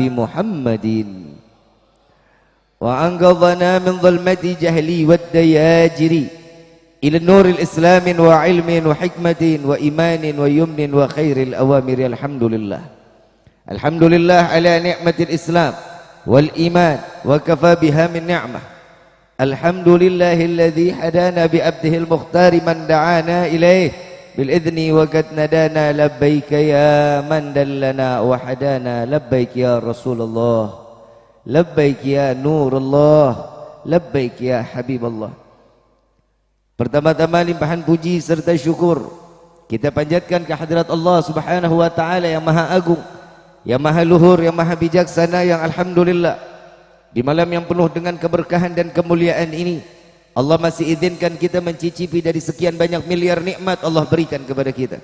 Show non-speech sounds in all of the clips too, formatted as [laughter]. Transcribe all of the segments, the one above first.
بمحمد. وأنقذنا من ظلمة جهلي والدياجر إلى النور الإسلام وعلم وحكمة وإيمان ويمن وخير الأوامر. الحمد لله. الحمد لله على نعمة الإسلام والإيمان وكفى بها من نعمة. الحمد لله الذي هدانا بأبده المختار من دعانا إليه. بالإذن وقد ندانا لبيك يا من دلنا وحدانا لبيك يا رسول الله لبيك يا نور الله لبيك يا حبيب الله Pertama-tama limpahan puji serta syukur kita panjatkan ke hadirat Allah Subhanahu wa taala yang maha agung, yang maha luhur, yang maha bijaksana yang alhamdulillah di malam yang penuh dengan keberkahan dan kemuliaan ini Allah masih izinkan kita mencicipi dari sekian banyak miliar nikmat Allah berikan kepada kita.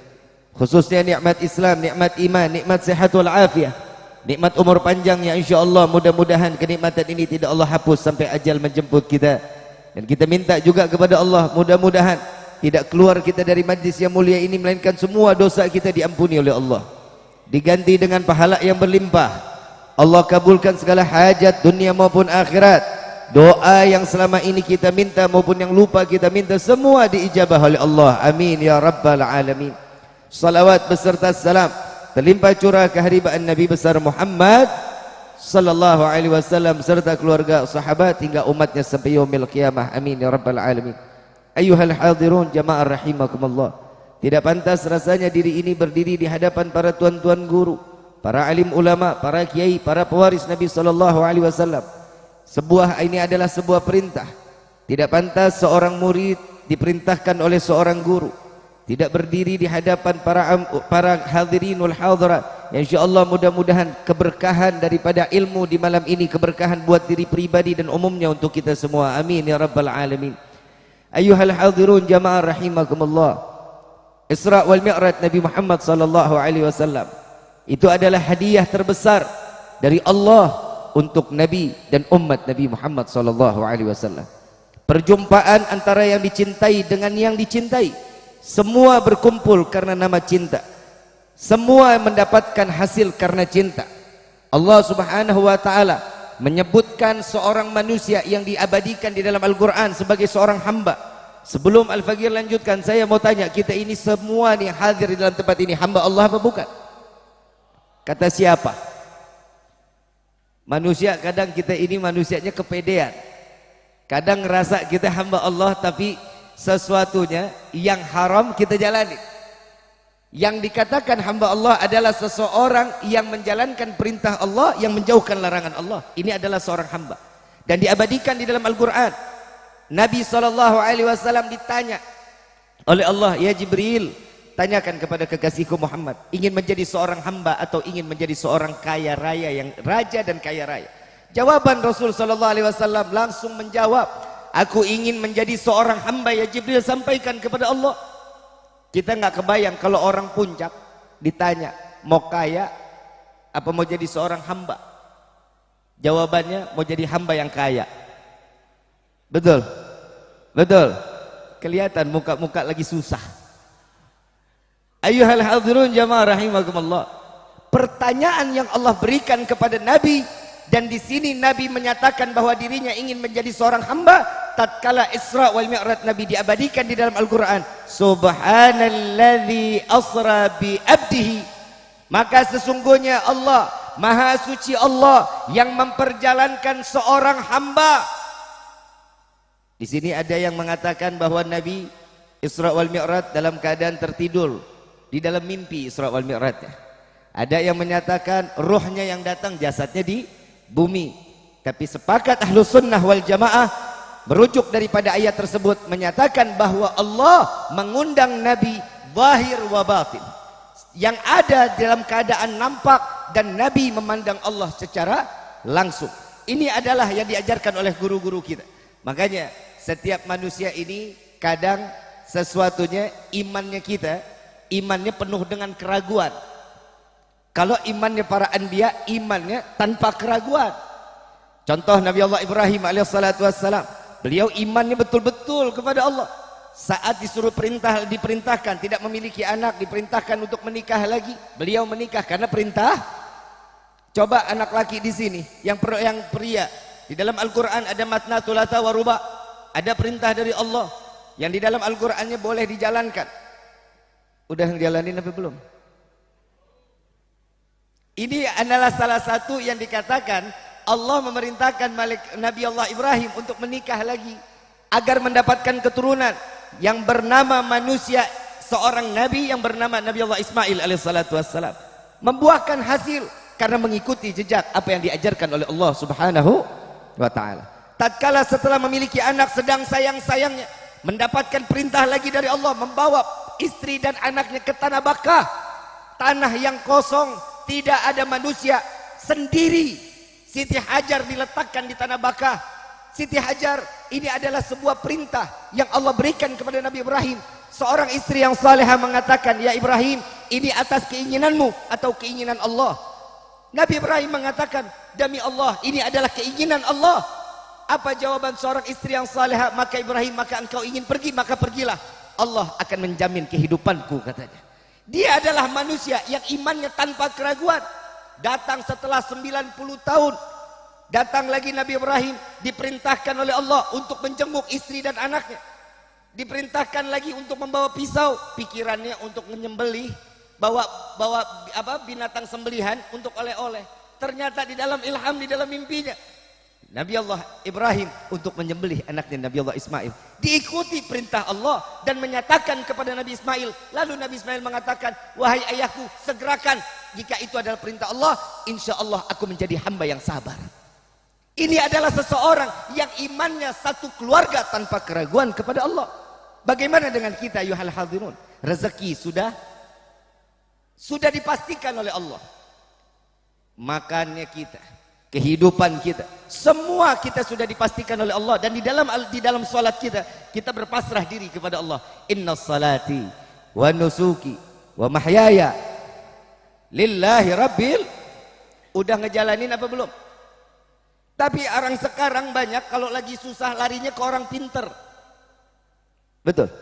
Khususnya nikmat Islam, nikmat iman, nikmat sehat wal afiah, nikmat umur panjang yang insyaallah mudah-mudahan kenikmatan ini tidak Allah hapus sampai ajal menjemput kita. Dan kita minta juga kepada Allah mudah-mudahan tidak keluar kita dari majlis yang mulia ini melainkan semua dosa kita diampuni oleh Allah. Diganti dengan pahala yang berlimpah. Allah kabulkan segala hajat dunia maupun akhirat. Doa yang selama ini kita minta maupun yang lupa kita minta semua diijabah oleh Allah. Amin ya rabbal alamin. Salawat beserta salam. Terlimpah curah keharibaan Nabi besar Muhammad sallallahu alaihi wasallam serta keluarga sahabat hingga umatnya sampai yaumil qiyamah. Amin ya rabbal alamin. Ayuhal hadirun jamaah rahimakumullah. Tidak pantas rasanya diri ini berdiri di hadapan para tuan-tuan guru para alim ulama para kiai para pewaris Nabi sallallahu alaihi wasallam sebuah ini adalah sebuah perintah. Tidak pantas seorang murid diperintahkan oleh seorang guru. Tidak berdiri di hadapan para para hadirinul hadirat ya insyaallah mudah-mudahan keberkahan daripada ilmu di malam ini keberkahan buat diri pribadi dan umumnya untuk kita semua. Amin ya rabbal alamin. Ayuhal hadirun jamaah rahimakumullah. Isra wal Mi'raj Nabi Muhammad sallallahu alaihi wasallam. Itu adalah hadiah terbesar dari Allah untuk Nabi dan umat Nabi Muhammad sallallahu alaihi wasallam. Perjumpaan antara yang dicintai dengan yang dicintai. Semua berkumpul karena nama cinta. Semua mendapatkan hasil karena cinta. Allah subhanahu wa ta'ala menyebutkan seorang manusia yang diabadikan di dalam Al-Quran sebagai seorang hamba. Sebelum Al-Faqir lanjutkan saya mau tanya kita ini semua nih hadir di dalam tempat ini hamba Allah apa bukan? Kata siapa manusia kadang kita ini manusianya kepedean. Kadang ngerasa kita hamba Allah tapi sesuatunya yang haram kita jalani. Yang dikatakan hamba Allah adalah seseorang yang menjalankan perintah Allah yang menjauhkan larangan Allah. Ini adalah seorang hamba. Dan diabadikan di dalam Al-Quran. Nabi SAW ditanya oleh Allah ya Jibril tanyakan kepada kekasihku Muhammad ingin menjadi seorang hamba atau ingin menjadi seorang kaya raya yang raja dan kaya raya jawaban Rasul SAW langsung menjawab Aku ingin menjadi seorang hamba ya Jibril sampaikan kepada Allah. Kita nggak kebayang kalau orang puncak ditanya mau kaya apa mau jadi seorang hamba. Jawabannya mau jadi hamba yang kaya. Betul? Betul? Kelihatan muka-muka lagi susah. Ayuhal hadirun jamaah rahimakumullah. Pertanyaan yang Allah berikan kepada Nabi dan di sini Nabi menyatakan bahwa dirinya ingin menjadi seorang hamba tatkala Isra wal Mi'raj Nabi diabadikan di dalam Al-Qur'an. Subhanalladzi asra bi abdihi. Maka sesungguhnya Allah maha suci Allah yang memperjalankan seorang hamba. Di sini ada yang mengatakan bahwa Nabi Isra wal Mi'raj dalam keadaan tertidur di dalam mimpi Isra wal Mi'raj ada yang menyatakan ruhnya yang datang jasadnya di bumi. Tapi sepakat ahlu sunnah wal jamaah merujuk daripada ayat tersebut menyatakan bahwa Allah mengundang Nabi zahir wa batin. Yang ada dalam keadaan nampak dan Nabi memandang Allah secara langsung. Ini adalah yang diajarkan oleh guru-guru kita. Makanya setiap manusia ini kadang sesuatunya imannya kita imannya penuh dengan keraguan kalau imannya para anbiya, imannya tanpa keraguan. Contoh Nabi Allah Ibrahim alaihissalatu wassalam. Beliau imannya betul-betul kepada Allah. Saat disuruh perintah diperintahkan tidak memiliki anak, diperintahkan untuk menikah lagi. Beliau menikah karena perintah. Coba anak laki di sini yang per, yang pria di dalam Al-Qur'an ada matna thulatha wa ruba. Ada perintah dari Allah yang di dalam Al-Qur'annya boleh dijalankan. Udah ngejalanin apa belum? Ini adalah salah satu yang dikatakan Allah memerintahkan Malik, Nabi Allah Ibrahim untuk menikah lagi agar mendapatkan keturunan yang bernama manusia seorang nabi yang bernama Nabi Allah Ismail alaihissalatu wassalam membuahkan hasil karena mengikuti jejak apa yang diajarkan oleh Allah Subhanahu wa taala. Tatkala setelah memiliki anak sedang sayang-sayangnya mendapatkan perintah lagi dari Allah membawa istri dan anaknya ke tanah Bakah, tanah yang kosong, tidak ada manusia, sendiri. Siti Hajar diletakkan di tanah Bakah. Siti Hajar ini adalah sebuah perintah yang Allah berikan kepada Nabi Ibrahim. Seorang istri yang salehah mengatakan, "Ya Ibrahim, ini atas keinginanmu atau keinginan Allah?" Nabi Ibrahim mengatakan, demi Allah, ini adalah keinginan Allah. Apa jawaban seorang istri yang salehah? Maka Ibrahim, maka engkau ingin pergi, maka pergilah. Allah akan menjamin kehidupanku, katanya. Dia adalah manusia yang imannya tanpa keraguan. Datang setelah 90 tahun. Datang lagi Nabi Ibrahim diperintahkan oleh Allah untuk menjenguk istri dan anaknya. Diperintahkan lagi untuk membawa pisau, pikirannya untuk menyembelih bawa bawa apa binatang sembelihan untuk oleh-oleh. Ternyata di dalam ilham di dalam mimpinya Nabi Allah Ibrahim untuk menyembelih anaknya Nabi Allah Ismail. Diikuti perintah Allah dan menyatakan kepada Nabi Ismail. Lalu Nabi Ismail mengatakan wahai ayahku segerakan. Jika itu adalah perintah Allah insya Allah aku menjadi hamba yang sabar. Ini adalah seseorang yang imannya satu keluarga tanpa keraguan kepada Allah. Bagaimana dengan kita yuhal hadirun rezeki sudah? Sudah dipastikan oleh Allah. Makannya kita kehidupan kita. Semua kita sudah dipastikan oleh Allah dan di dalam di dalam salat kita kita berpasrah diri kepada Allah. Inna salati wa nusuki wa mahyaya lillahi rabbil udah ngejalanin apa belum? Tapi orang sekarang banyak kalau lagi susah larinya ke orang pinter. Betul.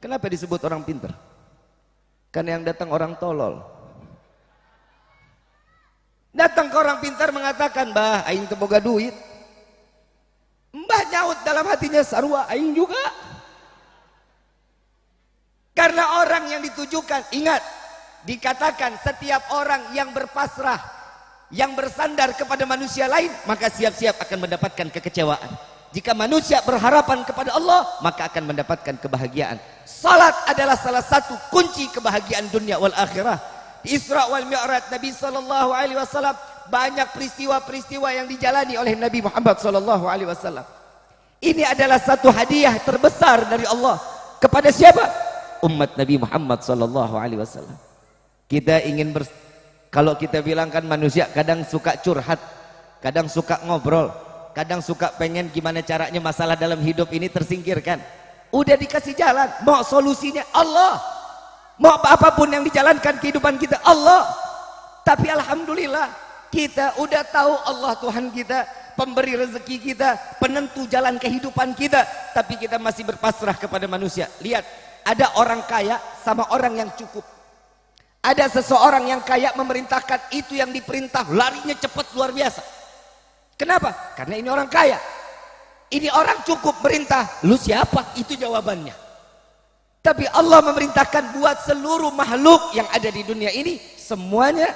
Kenapa disebut orang pinter? Kan yang datang orang tolol. Datang ke orang pintar mengatakan, "Mbah, aing teboga duit." Mbah nyaut dalam hatinya, "Sarua aing juga." Karena orang yang ditujukan, ingat, dikatakan setiap orang yang berpasrah, yang bersandar kepada manusia lain, maka siap-siap akan mendapatkan kekecewaan. Jika manusia berharapan kepada Allah, maka akan mendapatkan kebahagiaan. Salat adalah salah satu kunci kebahagiaan dunia wal akhirah. Isra wal Mi'raj Nabi sallallahu alaihi wasallam banyak peristiwa-peristiwa yang dijalani oleh Nabi Muhammad sallallahu alaihi wasallam. Ini adalah satu hadiah terbesar dari Allah kepada siapa? Umat Nabi Muhammad sallallahu alaihi wasallam. Kita ingin ber kalau kita bilang kan manusia kadang suka curhat, kadang suka ngobrol, kadang suka pengen gimana caranya masalah dalam hidup ini tersingkirkan udah dikasih jalan mau solusinya Allah mau apa pun yang dijalankan kehidupan kita Allah tapi Alhamdulillah kita udah tahu Allah Tuhan kita pemberi rezeki kita penentu jalan kehidupan kita tapi kita masih berpasrah kepada manusia lihat ada orang kaya sama orang yang cukup ada seseorang yang kaya memerintahkan itu yang diperintah larinya cepat luar biasa Kenapa? Karena ini orang kaya. Ini orang cukup perintah. Lu siapa? Itu jawabannya. Tapi Allah memerintahkan buat seluruh makhluk yang ada di dunia ini semuanya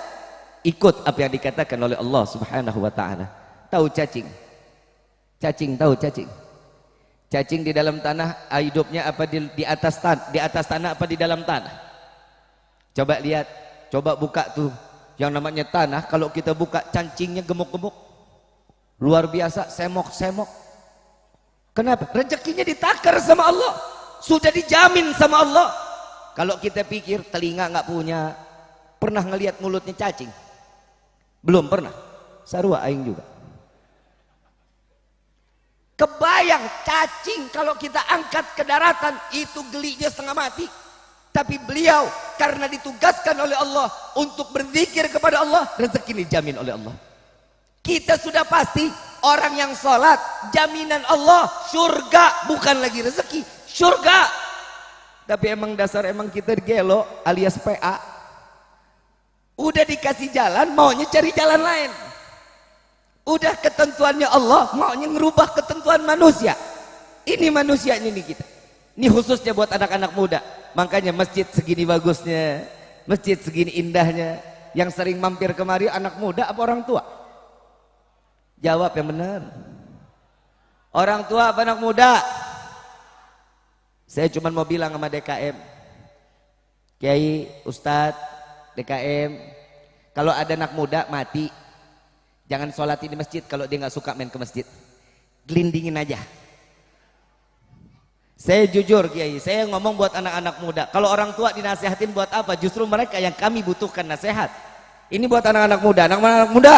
ikut apa yang dikatakan oleh Allah Subhanahu wa taala. Tahu cacing? Cacing tahu cacing? Cacing di dalam tanah hidupnya apa di, di atas tanah, di atas tanah apa di dalam tanah? Coba lihat, coba buka tuh yang namanya tanah kalau kita buka cacingnya gemuk-gemuk luar biasa semok-semok kenapa? rezekinya ditakar sama Allah sudah dijamin sama Allah. Kalau kita pikir telinga nggak punya pernah ngelihat mulutnya cacing? Belum pernah. Sarua aing juga. Kebayang cacing kalau kita angkat ke daratan itu gelinya setengah mati. Tapi beliau karena ditugaskan oleh Allah untuk berzikir kepada Allah rezeki dijamin oleh Allah. Kita sudah pasti orang yang sholat jaminan Allah surga bukan lagi rezeki surga. Tapi emang dasar emang kita gelo alias PA udah dikasih jalan maunya cari jalan lain. Udah ketentuannya Allah maunya ngerubah ketentuan manusia. Ini manusia ini kita. Ini khususnya buat anak-anak muda. Makanya masjid segini bagusnya masjid segini indahnya. Yang sering mampir kemari anak muda apa orang tua? Jawab yang benar. Orang tua apa anak muda saya cuma mau bilang sama DKM Kiai, Ustadz, DKM kalau ada anak muda mati Jangan sholat di masjid kalau dia nggak suka main ke masjid. Gelindingin aja. Saya jujur Kiai, saya ngomong buat anak-anak muda. Kalau orang tua dinasehatin buat apa? Justru mereka yang kami butuhkan nasihat. Ini buat anak-anak muda. Anak-anak muda.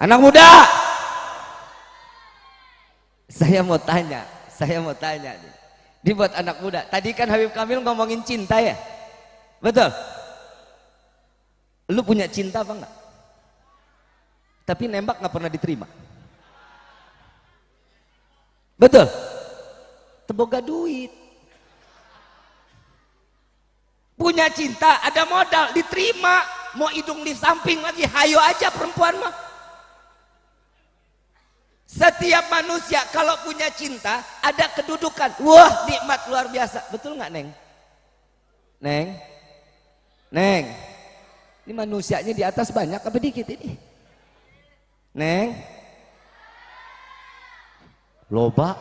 Anak muda. Saya mau tanya, saya mau tanya. Ini buat anak muda. Tadi kan Habib Kamil ngomongin cinta ya? Betul? Lu punya cinta apa enggak? tapi nembak nggak pernah diterima betul teboga duit punya cinta ada modal diterima mau hidung di samping lagi hayo aja perempuan mah setiap manusia kalau punya cinta ada kedudukan. Wah nikmat luar biasa. Betul nggak neng? Neng? Neng? Ini manusianya di atas banyak apa dikit ini? Neng? Loba?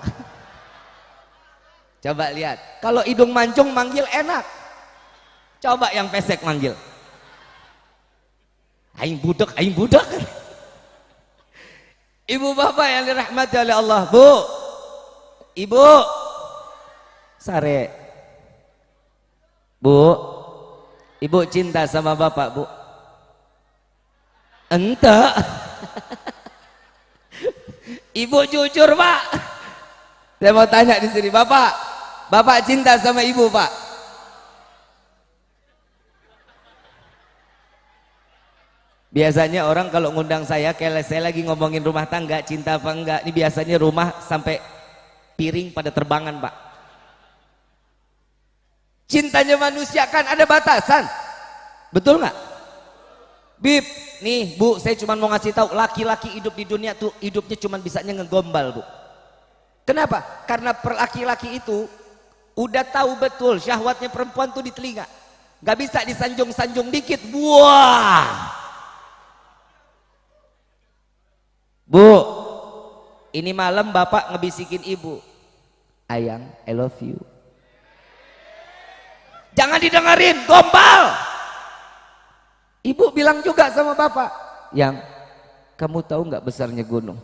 [laughs] Coba lihat. Kalau hidung mancung manggil enak. Coba yang pesek manggil. Aing budak, aing budak Ibu bapak yang dirahmati oleh Allah Bu. Ibu. Sare. Bu. Ibu cinta sama bapak bu. Entah [laughs] Ibu jujur pak. Saya mau tanya di sini, bapak, bapak cinta sama ibu pak? Biasanya orang kalau ngundang saya, kayak saya lagi ngomongin rumah tangga, cinta apa enggak, ini biasanya rumah sampai piring pada terbangan pak. Cintanya manusia kan ada batasan, betul nggak? Bib, nih bu, saya cuma mau ngasih tahu laki-laki hidup di dunia tuh hidupnya cuma bisanya ngegombal bu. Kenapa? Karena laki-laki itu udah tahu betul syahwatnya perempuan tuh di telinga. Gak bisa disanjung-sanjung dikit, buah. Bu, ini malam bapak ngebisikin ibu. Ayang, I love you. Jangan didengerin, gombal. Ibu bilang juga sama bapak, yang kamu tahu nggak besarnya gunung?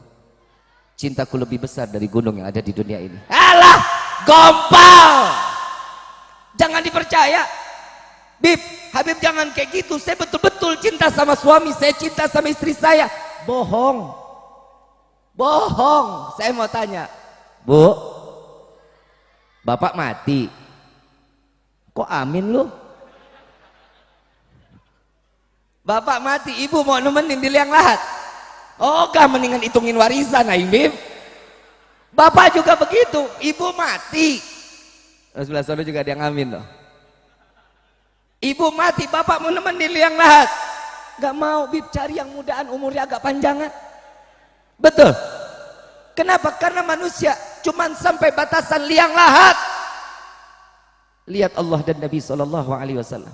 Cintaku lebih besar dari gunung yang ada di dunia ini. Alah, gompal. Jangan dipercaya. Bib, Habib jangan kayak gitu. Saya betul-betul cinta sama suami, saya cinta sama istri saya. Bohong. Bohong. Saya mau tanya, Bu, Bapak mati. Kok amin lu? Bapak mati, ibu mau nemenin di liang lahat. Oh, gak mendingan hitungin warisan, Aing Bim. Bapak juga begitu, ibu mati. Sebelah sana juga ada yang amin loh. Ibu mati, bapak mau nemenin di liang lahat. Gak mau, Bib cari yang mudaan umurnya agak panjangan. Betul. Kenapa? Karena manusia cuman sampai batasan liang lahat. Lihat Allah dan Nabi Sallallahu Alaihi Wasallam.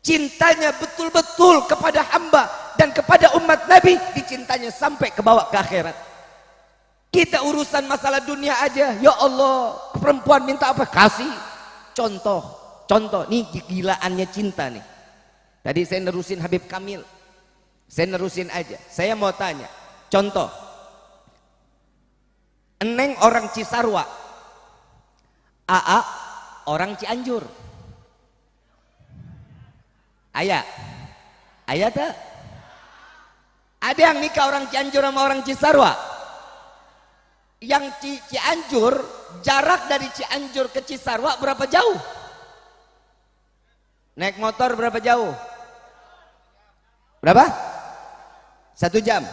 Cintanya betul-betul kepada hamba dan kepada umat Nabi dicintanya sampai ke bawah ke akhirat. Kita urusan masalah dunia aja ya Allah perempuan minta apa? Kasih. Contoh contoh nih gilaannya cinta nih. Tadi saya nerusin Habib Kamil. Saya nerusin aja. Saya mau tanya contoh Eneng orang Cisarwa AA orang Cianjur Ayah. Ayah tak? Ada yang nikah orang Cianjur sama orang Cisarwa? Yang Ci Cianjur, jarak dari Cianjur ke Cisarwa berapa jauh? Naik motor berapa jauh? Berapa? Satu jam.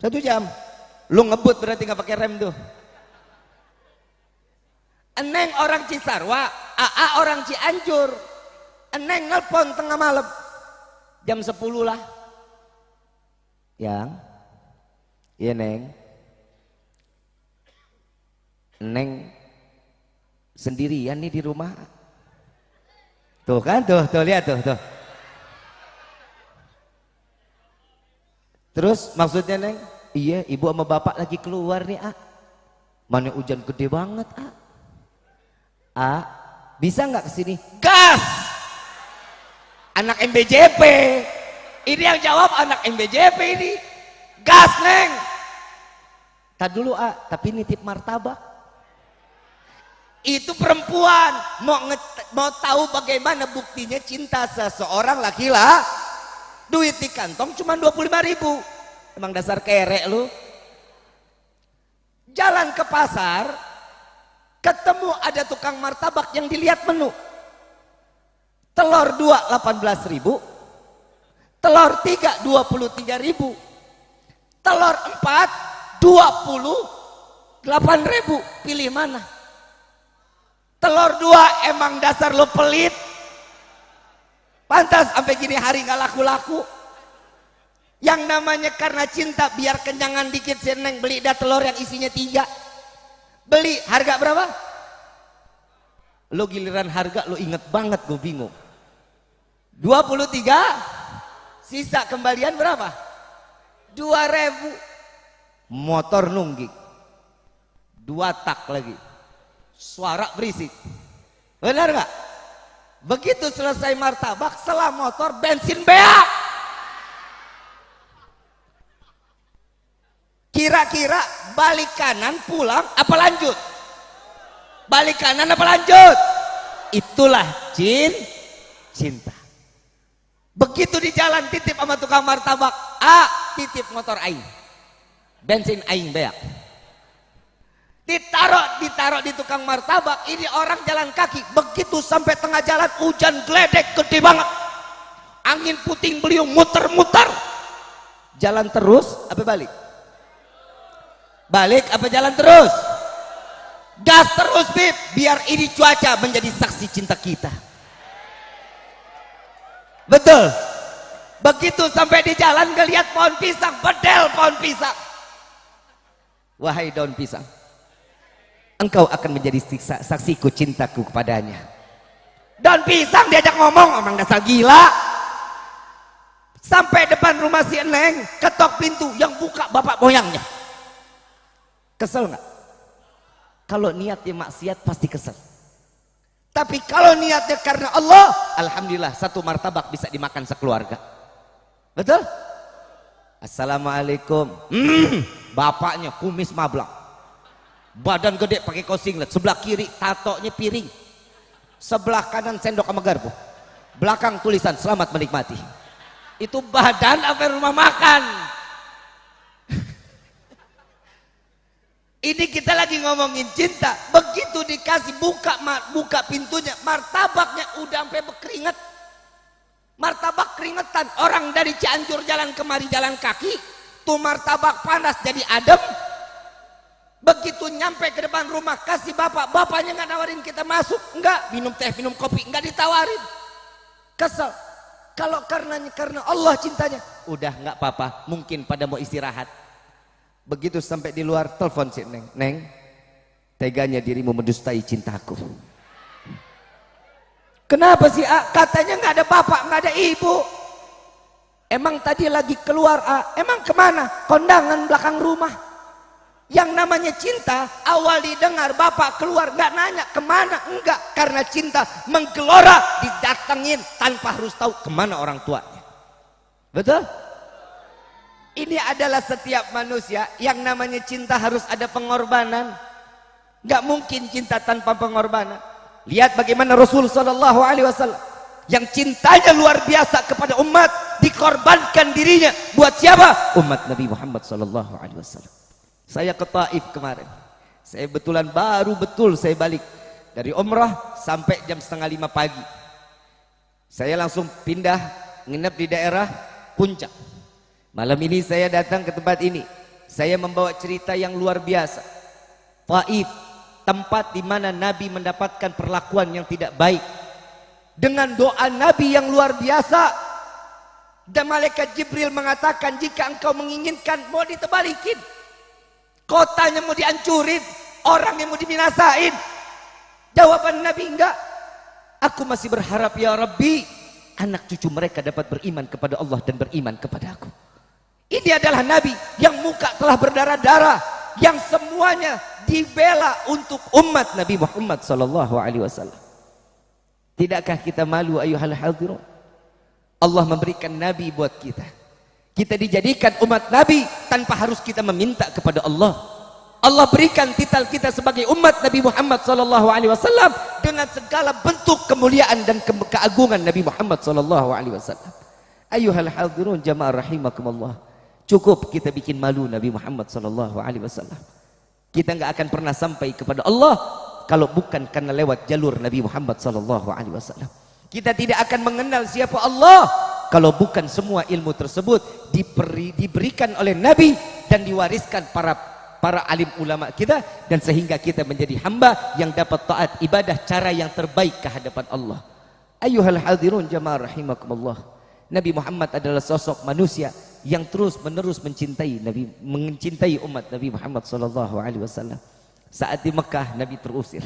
Satu jam. Lu ngebut berarti nggak pakai rem tuh. Eneng orang Cisarwa, AA orang Cianjur. Eneng nelpon tengah malam. jam 10 lah yang iya neng neng sendirian nih di rumah tuh kan tuh tuh lihat tuh tuh terus maksudnya neng? Iya ibu sama bapak lagi keluar nih ah mana hujan gede banget ah ah bisa nggak ke sini gas! Anak MBJP ini yang jawab anak MBJP ini. Gas neng! Tak dulu ah tapi nitip martabak. Itu perempuan. Mau mau tahu bagaimana buktinya cinta seseorang laki-laki duit di kantong cuma 25 ribu. Emang dasar kerek lu. Jalan ke pasar ketemu ada tukang martabak yang dilihat menu. Telur 2 18 ribu telur 3 23 ribu telur 4 28 ribu. Pilih mana? Telur dua emang dasar lo pelit pantas sampai gini hari nggak laku-laku. Yang namanya karena cinta biar kenyangan dikit seneng beli dah telur yang isinya tiga. Beli harga berapa? Lo giliran harga lo inget banget gue bingung. 23 sisa kembalian berapa? 2000 motor nungging. Dua tak lagi. Suara berisik. Benar nggak begitu selesai martabak setelah motor bensin beak. Kira-kira balik kanan pulang apa lanjut? Balik kanan apa lanjut? Itulah jin cinta. Begitu di jalan titip sama tukang martabak. Ah titip motor aing. Bensin aing beak ditaruh ditaruh di tukang martabak ini orang jalan kaki. Begitu sampai tengah jalan hujan geledek gede banget. Angin puting beliung muter-muter. Jalan terus apa balik? Balik apa jalan terus? Gas terus bib. Biar ini cuaca menjadi saksi cinta kita. Betul. Begitu sampai di jalan ngelihat pohon pisang bedel pohon pisang. Wahai daun pisang engkau akan menjadi saksiku cintaku kepadanya. Dan pisang diajak ngomong omong dasar gila. Sampai depan rumah si Eneng ketok pintu yang buka bapak moyangnya. Kesel nggak? Kalau niatnya maksiat pasti kesel. Tapi kalau niatnya karena Allah Alhamdulillah satu martabak bisa dimakan sekeluarga. Betul? Assalamualaikum. Hmm, bapaknya kumis mablak badan gede pakai kaos singlet sebelah kiri tatonya piring. Sebelah kanan sendok sama garpu. Belakang tulisan selamat menikmati. Itu badan apa rumah makan? Ini kita lagi ngomongin cinta. Begitu dikasih buka buka pintunya martabaknya udah sampai berkeringat. Martabak keringetan. Orang dari Cianjur jalan kemari jalan kaki. Tuh martabak panas jadi adem begitu nyampe ke depan rumah kasih bapak bapaknya nggak nawarin kita masuk. Enggak minum teh minum kopi enggak ditawarin. Kesel. Kalau karenanya karena Allah cintanya udah nggak apa-apa mungkin pada mau istirahat. Begitu sampai di luar telepon si neng. Neng teganya dirimu mendustai cintaku. Kenapa sih A? katanya nggak ada bapak nggak ada ibu. Emang tadi lagi keluar A? emang ke mana? Kondangan belakang rumah yang namanya cinta awal didengar bapak keluar nggak nanya ke mana enggak. Karena cinta menggelora didatengin tanpa harus tahu ke mana orang tuanya. Betul? Ini adalah setiap manusia yang namanya cinta harus ada pengorbanan. Nggak mungkin cinta tanpa pengorbanan. Lihat bagaimana Rasul Shallallahu Alaihi Wasallam. Yang cintanya luar biasa kepada umat dikorbankan dirinya. Buat siapa? Umat Nabi Muhammad Shallallahu Alaihi Wasallam saya ke Taif kemarin. Saya betulan baru betul saya balik dari umrah sampai jam setengah lima pagi. Saya langsung pindah nginep di daerah puncak. Malam ini saya datang ke tempat ini. Saya membawa cerita yang luar biasa. Taif, tempat di mana Nabi mendapatkan perlakuan yang tidak baik. Dengan doa Nabi yang luar biasa, Dan malaikat Jibril mengatakan jika engkau menginginkan mau ditebalikin. Kotanya mau dihancurin. Orang yang mau diminasain. Jawaban Nabi enggak. Aku masih berharap ya Rabbi. Anak cucu mereka dapat beriman kepada Allah dan beriman kepada aku. Ini adalah Nabi yang muka telah berdarah-darah. Yang semuanya dibela untuk umat Nabi Muhammad sallallahu alaihi wasallam. Tidakkah kita malu ayuhal hadirun? Allah memberikan nabi buat kita. Kita dijadikan umat nabi tanpa harus kita meminta kepada Allah. Allah berikan titel kita sebagai umat Nabi Muhammad sallallahu alaihi wasallam dengan segala bentuk kemuliaan dan ke keagungan Nabi Muhammad sallallahu alaihi wasallam. Ayuhal hadirun jamaah rahimakumullah. Cukup kita bikin malu Nabi Muhammad sallallahu alaihi wasallam. Kita enggak akan pernah sampai kepada Allah kalau bukan karena lewat jalur Nabi Muhammad sallallahu alaihi wasallam. Kita tidak akan mengenal siapa Allah kalau bukan semua ilmu tersebut diberi, diberikan oleh Nabi dan diwariskan para para alim ulama kita dan sehingga kita menjadi hamba yang dapat taat ibadah cara yang terbaik ke hadapan Allah. Ayuhal hadirun jamaah rahimakumullah. Nabi Muhammad adalah sosok manusia yang terus menerus mencintai Nabi mencintai umat Nabi Muhammad sallallahu alaihi wasallam. Saat di Mekah Nabi terusir.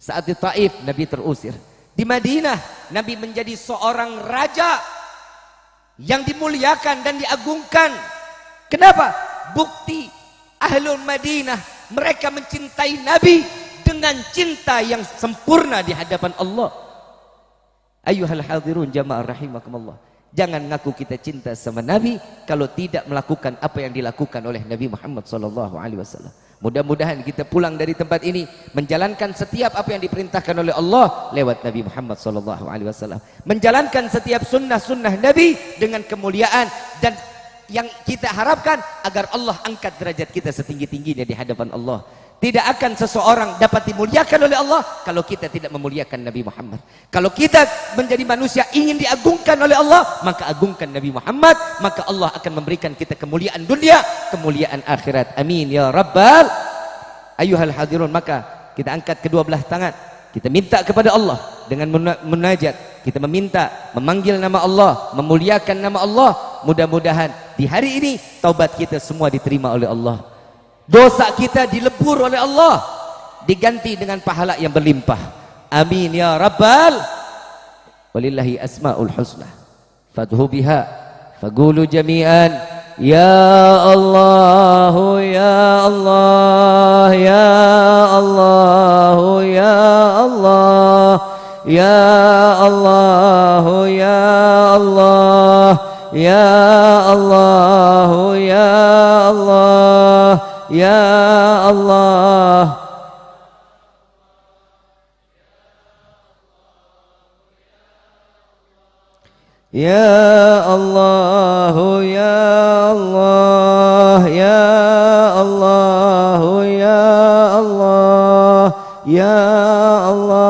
Saat di Taif Nabi terusir. Di Madinah Nabi menjadi seorang raja yang dimuliakan dan diagungkan. Kenapa? Bukti ahlul Madinah mereka mencintai Nabi dengan cinta yang sempurna di hadapan Allah. Ayuhal hadirun jamaah rahimakumullah. Jangan ngaku kita cinta sama Nabi kalau tidak melakukan apa yang dilakukan oleh Nabi Muhammad sallallahu alaihi wasallam. Mudah-mudahan kita pulang dari tempat ini menjalankan setiap apa yang diperintahkan oleh Allah lewat Nabi Muhammad sallallahu alaihi wasallam. Menjalankan setiap sunnah-sunnah Nabi dengan kemuliaan dan yang kita harapkan agar Allah angkat derajat kita setinggi-tingginya di hadapan Allah. Tidak akan seseorang dapat dimuliakan oleh Allah kalau kita tidak memuliakan Nabi Muhammad. Kalau kita menjadi manusia ingin diagungkan oleh Allah, maka agungkan Nabi Muhammad, maka Allah akan memberikan kita kemuliaan dunia, kemuliaan akhirat. Amin ya rabbal ayuhal hadirun. Maka kita angkat kedua belah tangan, kita minta kepada Allah dengan munajat, kita meminta, memanggil nama Allah, memuliakan nama Allah. Mudah-mudahan di hari ini taubat kita semua diterima oleh Allah dosa kita dilebur oleh Allah. Diganti dengan pahala yang berlimpah. Amin ya rabbal walillahi asmaul husna. Fadhu biha. Fagulu jami'an. Ya Allah ya Allah ya Allah ya Allah. Ya Allah ya Allah. Ya Allah ya Allah يا الله. يا الله يا الله يا الله يا الله يا الله.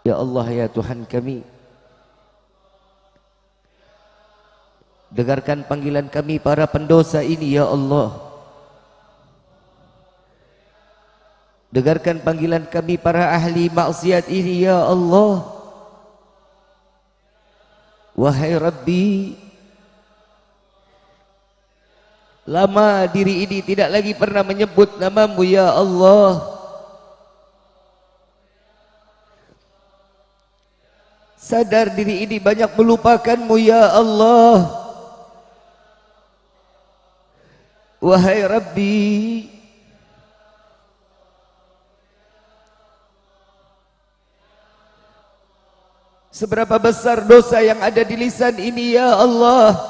Ya Allah ya Tuhan kami. Dengarkan panggilan kami para pendosa ini ya Allah. Dengarkan panggilan kami para ahli maksiat ini ya Allah. Wahai Rabbi Lama diri ini tidak lagi pernah menyebut namamu ya Allah Sadar diri ini banyak melupakanmu ya Allah. Wahai Rabbi. Seberapa besar dosa yang ada di lisan ini ya Allah.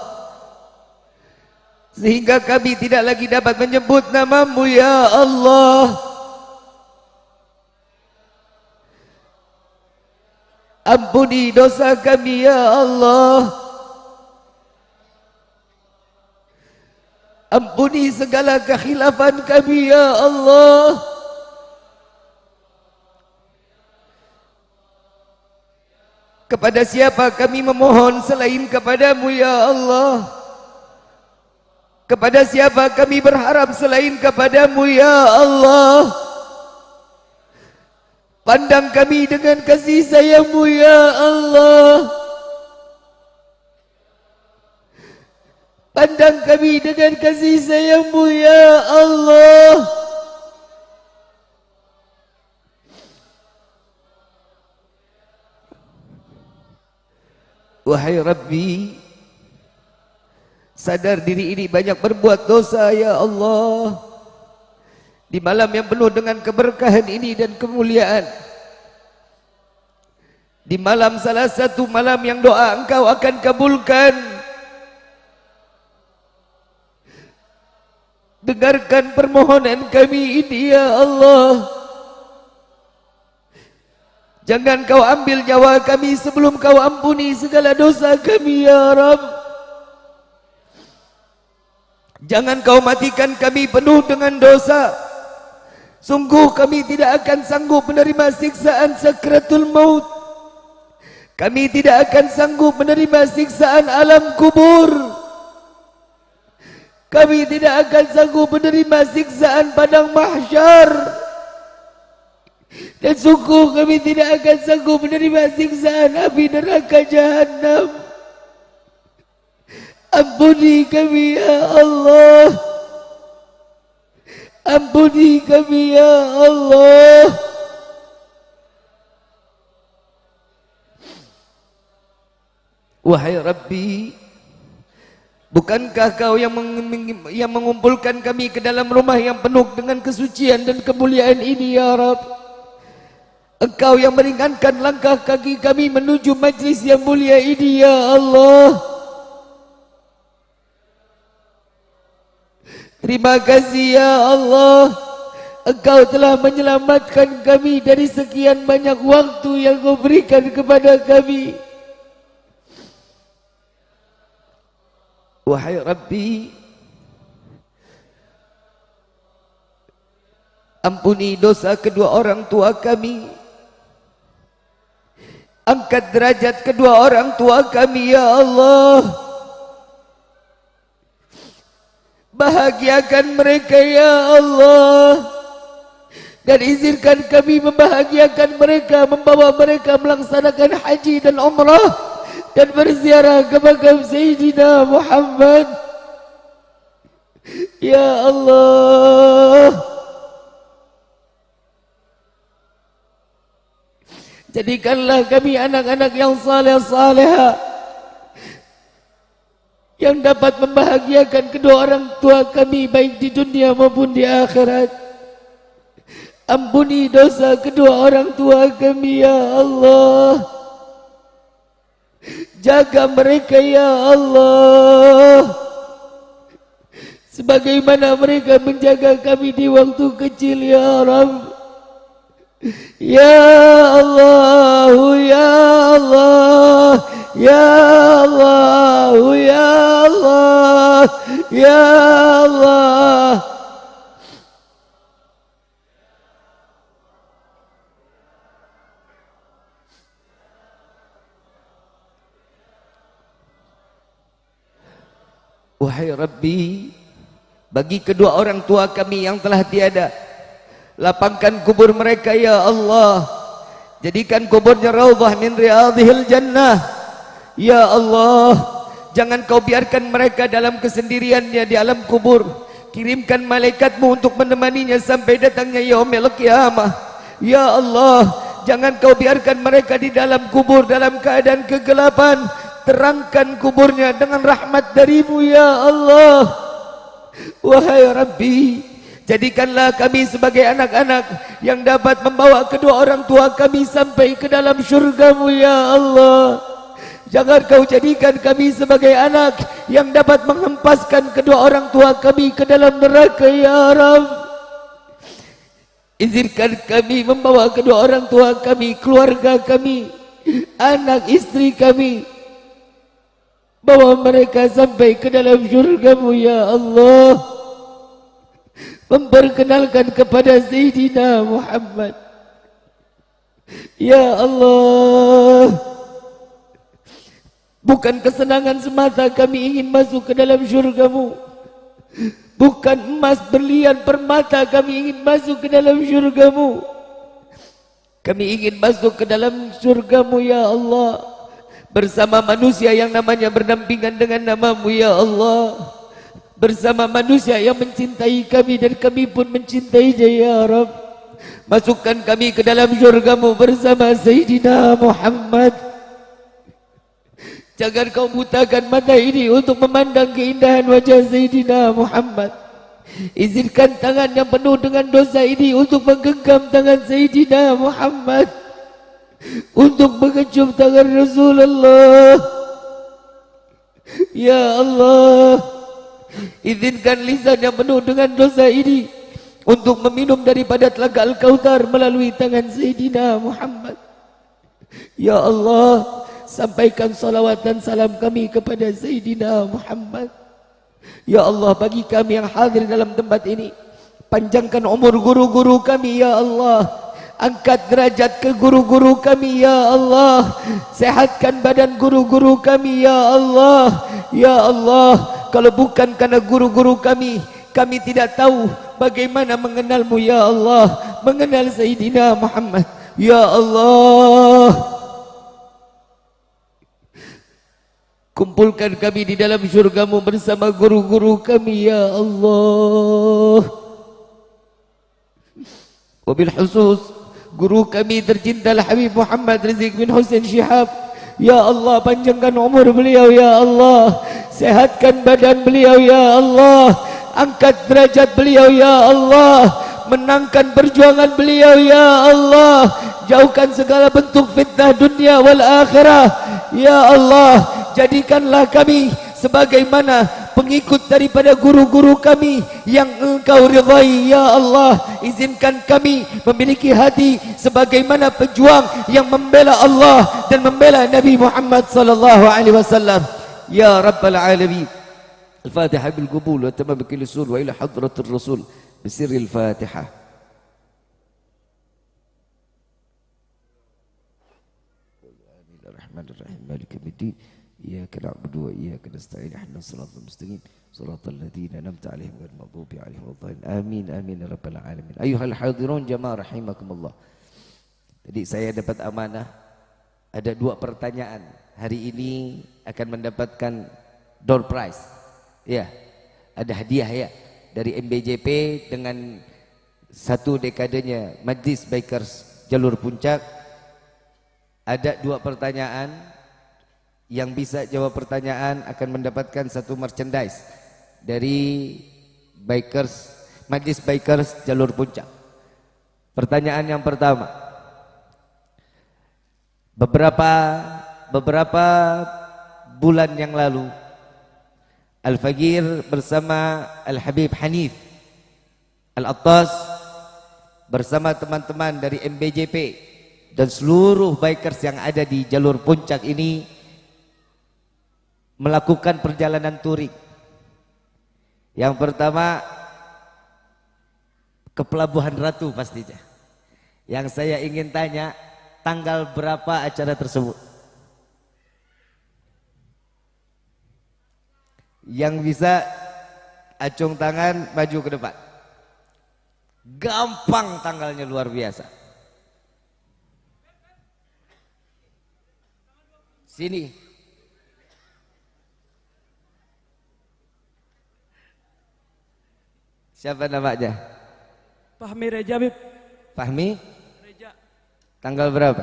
Sehingga kami tidak lagi dapat menyebut namamu ya Allah Ampuni dosa kami ya Allah. Ampuni segala kekhilafan kami ya Allah. Kepada siapa kami memohon selain kepadamu ya Allah? Kepada siapa kami berharap selain kepadamu ya Allah Pandang kami dengan kasih sayangmu ya Allah. Pandang kami dengan kasih sayangmu ya Allah. Wahai Rabbi Sadar diri ini banyak berbuat dosa ya Allah Di malam yang penuh dengan keberkahan ini dan kemuliaan Di malam salah satu malam yang doa engkau akan kabulkan Dengarkan permohonan kami ini ya Allah Jangan kau ambil nyawa kami sebelum kau ampuni segala dosa kami ya Rabb. Jangan kau matikan kami penuh dengan dosa. Sungguh kami tidak akan sanggup menerima siksaan sakratul maut. Kami tidak akan sanggup menerima siksaan alam kubur. Kami tidak akan sanggup menerima siksaan padang mahsyar. Dan sungguh kami tidak akan sanggup menerima siksaan api neraka jahanam. Ampuni kami ya Allah. Ampuni kami ya Allah. Wahai Rabbi, bukankah kau yang, yang mengumpulkan kami ke dalam rumah yang penuh dengan kesucian dan kemuliaan ini ya Rabbi? Engkau yang meringankan langkah kaki kami menuju majlis yang mulia ini ya Allah. Terima kasih ya Allah. Engkau telah menyelamatkan kami dari sekian banyak waktu yang kau berikan kepada kami. Wahai Rabbi, ampuni dosa kedua orang tua kami. Angkat derajat kedua orang tua kami ya Allah Bahagiakan mereka ya Allah. Dan izinkan kami membahagiakan mereka Membawa mereka melaksanakan haji dan umrah Dan berziarah ke makam Sayyidina Muhammad. Ya Allah. Jadikanlah kami anak-anak yang saleh-saleh yang dapat membahagiakan kedua orang tua kami baik di dunia maupun di akhirat. Ampuni dosa kedua orang tua kami ya Allah. Jaga mereka ya Allah. Sebagaimana mereka menjaga kami di waktu kecil ya Rabb. Ya Allah, Ya Allah, Ya Allah, Ya Allah, Ya Allah. Wahai Rabbi, bagi kedua orang tua kami yang telah tiada, lapangkan kubur mereka ya Allah. Jadikan kuburnya raudhah min riyadhil jannah. Ya Allah jangan kau biarkan mereka dalam kesendiriannya di alam kubur. Kirimkan malaikatmu untuk menemaninya sampai datangnya yaumil qiyamah. Ya Allah jangan kau biarkan mereka di dalam kubur dalam keadaan kegelapan. Terangkan kuburnya dengan rahmat darimu ya Allah. Wahai Rabbi Jadikanlah kami sebagai anak-anak yang dapat membawa kedua orang tua kami sampai ke dalam syurgamu ya Allah. Jangan kau jadikan kami sebagai anak yang dapat menghempaskan kedua orang tua kami ke dalam neraka ya Rabb. Izinkan kami membawa kedua orang tua kami, keluarga kami, anak istri kami bawa mereka sampai ke dalam syurgamu ya Allah memperkenalkan kepada Sayyidina Muhammad. Ya Allah. Bukan kesenangan semata kami ingin masuk ke dalam syurgamu. Bukan emas berlian permata kami ingin masuk ke dalam syurgamu. Kami ingin masuk ke dalam surgamu ya Allah. Bersama manusia yang namanya berdampingan dengan namamu ya Allah Bersama manusia yang mencintai kami dan kami pun mencintai dia ya Rabb Masukkan kami ke dalam surgamu bersama Sayyidina Muhammad. Jangan kau butakan mata ini untuk memandang keindahan wajah Sayyidina Muhammad. Izinkan tangan yang penuh dengan dosa ini untuk menggenggam tangan Sayyidina Muhammad. Untuk mengecup tangan Rasulullah. Ya Allah Izinkan lisan yang penuh dengan dosa ini Untuk meminum daripada telaga Al-Kautar melalui tangan Sayyidina Muhammad. Ya Allah Sampaikan salawat dan salam kami kepada Sayyidina Muhammad. Ya Allah bagi kami yang hadir dalam tempat ini Panjangkan umur guru-guru kami Ya Allah. Angkat derajat ke guru-guru kami Ya Allah. Sehatkan badan guru-guru kami Ya Allah. Ya Allah Kalau bukan karena guru-guru kami Kami tidak tahu bagaimana mengenalmu Ya Allah. Mengenal Sayyidina Muhammad. Ya Allah. Kumpulkan kami di dalam syurgamu bersama guru-guru kami ya Allah. Wabil khusus Guru kami tercinta Habib Muhammad Rizik bin Hussein Shihab Ya Allah panjangkan umur beliau ya Allah. Sehatkan badan beliau ya Allah. Angkat derajat beliau ya Allah. Menangkan perjuangan beliau ya Allah. Jauhkan segala bentuk fitnah dunia wal akhirah. Ya Allah jadikanlah kami sebagaimana pengikut daripada guru-guru kami yang engkau ridhai ya Allah izinkan kami memiliki hati sebagaimana pejuang yang membela Allah dan membela Nabi Muhammad sallallahu alaihi wasallam ya rabbal alamin الفاتحة بالقبول وتمام كل السول وإلى حضرة الرسول بسر الفاتحة الرحمن الرحيم مالك الدين إياك نعبد وإياك نستعين احنا الصراط المستقيم صراط الذين نمت عليهم غير المغضوب عليهم ولا آمين آمين يا رب العالمين أيها الحاضرون جماعة رحمكم الله Jadi saya dapat amanah ada dua pertanyaan. Hari ini akan mendapatkan door prize. Ya. Ada hadiah ya dari MBJP dengan satu dekadenya Majlis Bikers Jalur Puncak. Ada dua pertanyaan yang bisa jawab pertanyaan akan mendapatkan satu merchandise dari bikers Majlis Bikers Jalur Puncak. Pertanyaan yang pertama. Beberapa beberapa bulan yang lalu Al-Fagir bersama Al-Habib Hanif Al-Attas bersama teman-teman dari MBJP dan seluruh bikers yang ada di jalur puncak ini melakukan perjalanan touring. Yang pertama ke Pelabuhan Ratu pastinya. Yang saya ingin tanya tanggal berapa acara tersebut? Yang bisa acung tangan maju ke depan. Gampang tanggalnya luar biasa. Sini. Siapa namanya? Fahmi Reja, Bib. Fahmi? Reja. Tanggal berapa?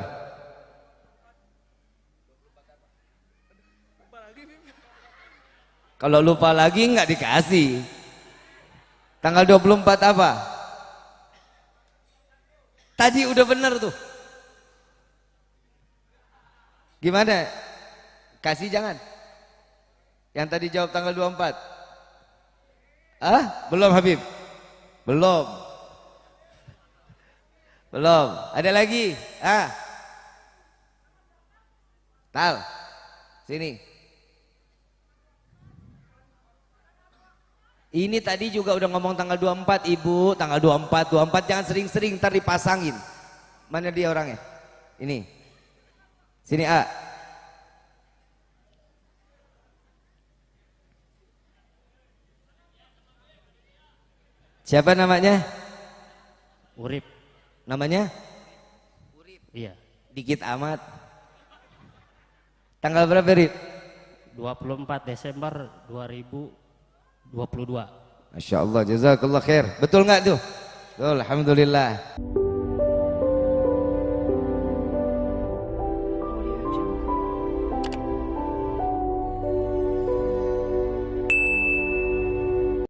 Kalau lupa lagi nggak dikasih. Tanggal 24 apa? Tadi udah bener tuh. Gimana? Kasih jangan. Yang tadi jawab tanggal 24. Ah, belum Habib. Belum. Belum. Ada lagi? Ah. Tal. Sini. Ini tadi juga udah ngomong tanggal 24, Ibu, tanggal 24, 24 jangan sering-sering ntar dipasangin. Mana dia orangnya? Ini. Sini, A. Siapa namanya? Urip. Namanya? Iya. Dikit amat. Tanggal berapa, Rip? 24 Desember 2022. Masya Allah, jazakallah khair. Betul nggak tuh? Betul, Alhamdulillah.